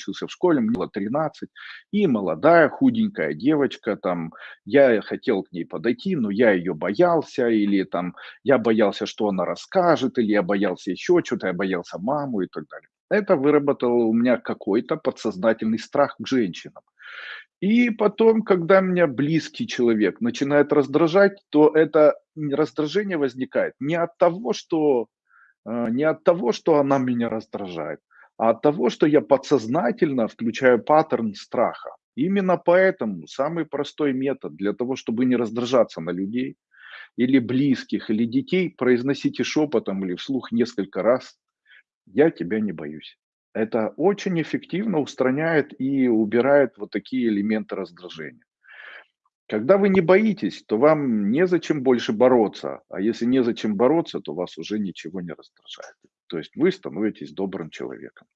учился в школе, мне было 13, и молодая худенькая девочка, там, я хотел к ней подойти, но я ее боялся, или там, я боялся, что она расскажет, или я боялся еще что-то, я боялся маму и так далее. Это выработало у меня какой-то подсознательный страх к женщинам. И потом, когда меня близкий человек начинает раздражать, то это раздражение возникает не от того, что, э, не от того, что она меня раздражает, а от того, что я подсознательно включаю паттерн страха. Именно поэтому самый простой метод для того, чтобы не раздражаться на людей, или близких, или детей, произносите шепотом или вслух несколько раз «Я тебя не боюсь». Это очень эффективно устраняет и убирает вот такие элементы раздражения. Когда вы не боитесь, то вам незачем больше бороться. А если незачем бороться, то вас уже ничего не раздражает. То есть вы становитесь добрым человеком.